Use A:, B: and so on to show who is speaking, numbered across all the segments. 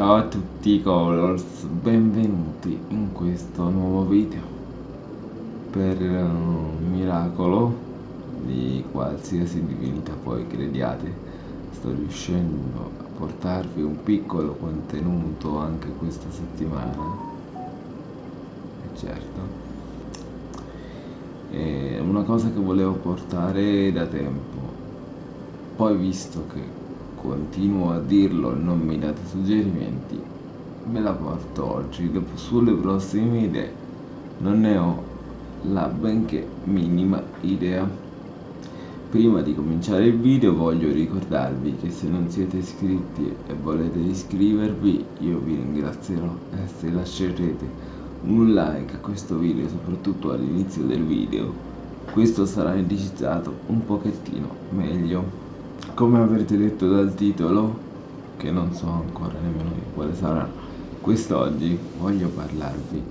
A: Ciao a tutti Colors, benvenuti in questo nuovo video. Per un miracolo di qualsiasi divinità poi crediate sto riuscendo a portarvi un piccolo contenuto anche questa settimana. E certo. È una cosa che volevo portare da tempo. Poi visto che continuo a dirlo e non mi date suggerimenti, me la porto oggi. Sulle prossime idee non ne ho la benché minima idea. Prima di cominciare il video voglio ricordarvi che se non siete iscritti e volete iscrivervi io vi ringrazierò e se lascerete un like a questo video soprattutto all'inizio del video questo sarà indicizzato un pochettino meglio come avrete letto dal titolo che non so ancora nemmeno quale sarà quest'oggi voglio parlarvi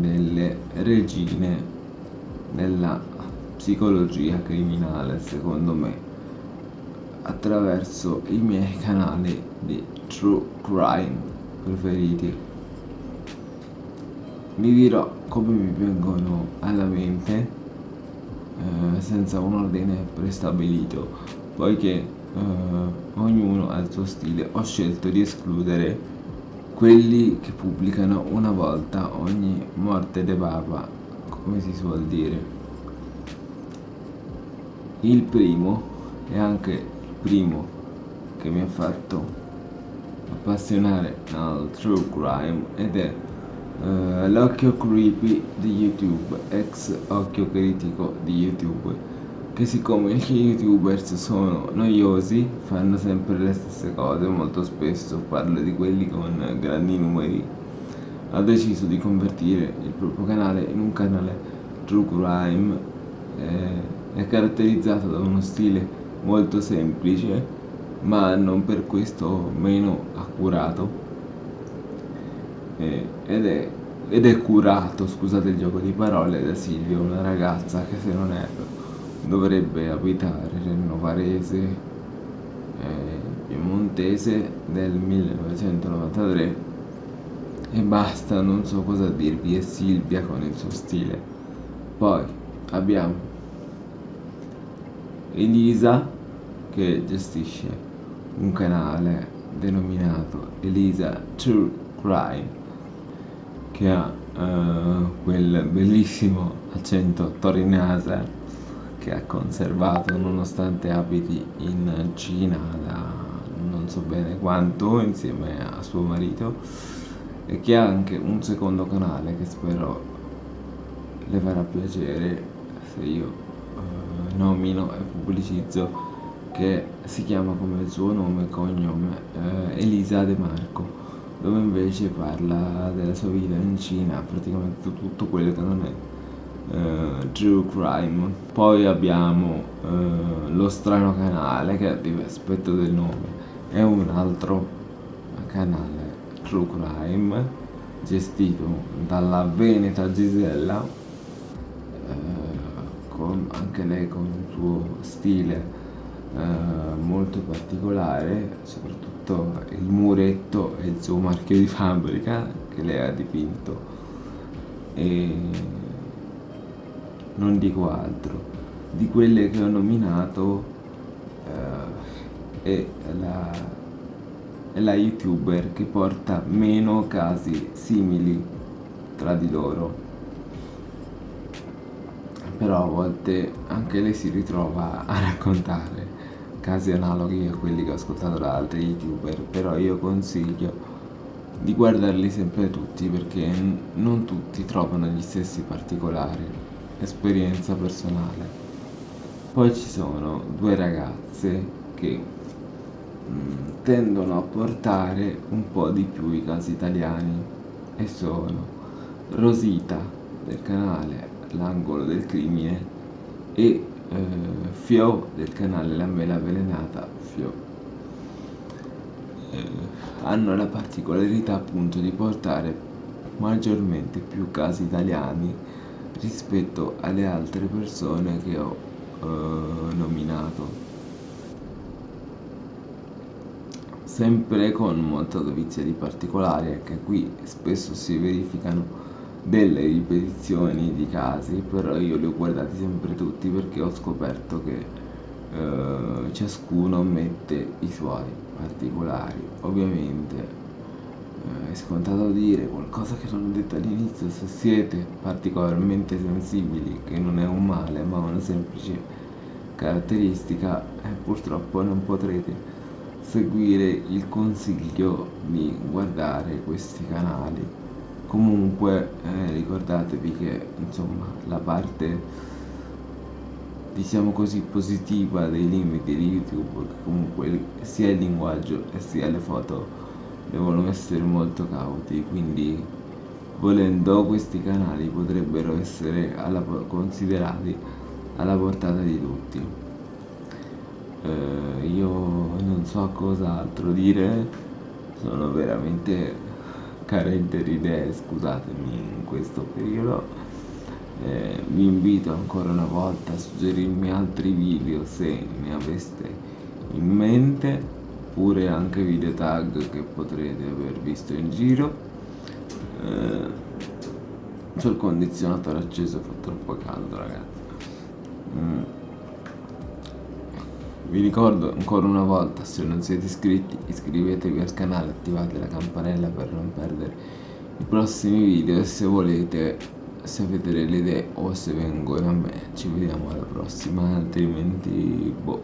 A: delle regine della psicologia criminale secondo me attraverso i miei canali di true crime preferiti. Vi dirò come mi vengono alla mente eh, senza un ordine prestabilito poiché uh, ognuno ha il suo stile, ho scelto di escludere quelli che pubblicano una volta ogni morte de papa, come si suol dire. Il primo è anche il primo che mi ha fatto appassionare al true crime ed è uh, l'occhio creepy di YouTube, ex occhio critico di YouTube che siccome gli youtubers sono noiosi fanno sempre le stesse cose molto spesso parlo di quelli con grandi numeri. Ha deciso di convertire il proprio canale in un canale true crime eh, è caratterizzato da uno stile molto semplice ma non per questo meno accurato. Eh, ed, è, ed è curato scusate il gioco di parole da Silvia una ragazza che se non erro dovrebbe abitare nel Novarese eh, piemontese del 1993 e basta, non so cosa dirvi, è Silvia con il suo stile. Poi abbiamo Elisa che gestisce un canale denominato Elisa True Crime che ha uh, quel bellissimo accento torinese che ha conservato nonostante abiti in Cina da non so bene quanto insieme a suo marito e che ha anche un secondo canale che spero le farà piacere se io eh, nomino e pubblicizzo che si chiama come il suo nome e cognome eh, Elisa De Marco dove invece parla della sua vita in Cina praticamente tutto quello che non è uh, True Crime. Poi abbiamo uh, Lo Strano Canale, che aspetto del nome è un altro canale True Crime gestito dalla Veneta Gisella, uh, con, anche lei con un suo stile molto particolare, soprattutto il muretto e il suo marchio di fabbrica che lei ha dipinto. E non dico altro di quelle che ho nominato eh, è, la, è la youtuber che porta meno casi simili tra di loro. Però a volte anche lei si ritrova a raccontare casi analoghi a quelli che ho ascoltato da altri youtuber però io consiglio di guardarli sempre tutti perché non tutti trovano gli stessi particolari esperienza personale. Poi ci sono due ragazze che mh, mm, tendono a portare un po' di più i casi italiani e sono Rosita del canale L'angolo del crimine e eh, Fio del canale La mela avvelenata Fio. Eh, hanno la particolarità appunto di portare maggiormente più casi italiani rispetto alle altre persone che ho eh, nominato. Sempre con molta dovizia di particolari anche qui spesso si verificano delle ripetizioni di casi però io li ho guardati sempre tutti perché ho scoperto che eh, ciascuno mette i suoi particolari. Ovviamente è scontato dire qualcosa che non ho detto all'inizio se siete particolarmente sensibili che non è un male ma una semplice caratteristica e purtroppo non potrete seguire il consiglio di guardare questi canali. Comunque eh, ricordatevi che insomma la parte diciamo così positiva dei limiti di youtube comunque sia il linguaggio sia le foto devono essere molto cauti quindi volendo questi canali potrebbero essere alla, considerati alla portata di tutti. Eh, io non so cos'altro dire sono veramente carente di idee scusatemi in questo periodo. Eh, vi invito ancora una volta a suggerirmi altri video se ne aveste in mente oppure anche video tag che potrete aver visto in giro. Eh, sul condizionatore acceso fa troppo caldo ragazzi. Mm. Vi ricordo ancora una volta, se non siete iscritti, iscrivetevi al canale, attivate la campanella per non perdere i prossimi video e se volete, se avete delle idee o se vengono a me, ci vediamo alla prossima, altrimenti, boh,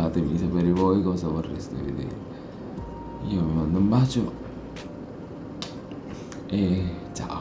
A: fatemi sapere voi cosa vorreste vedere. Io vi mando un bacio e ciao.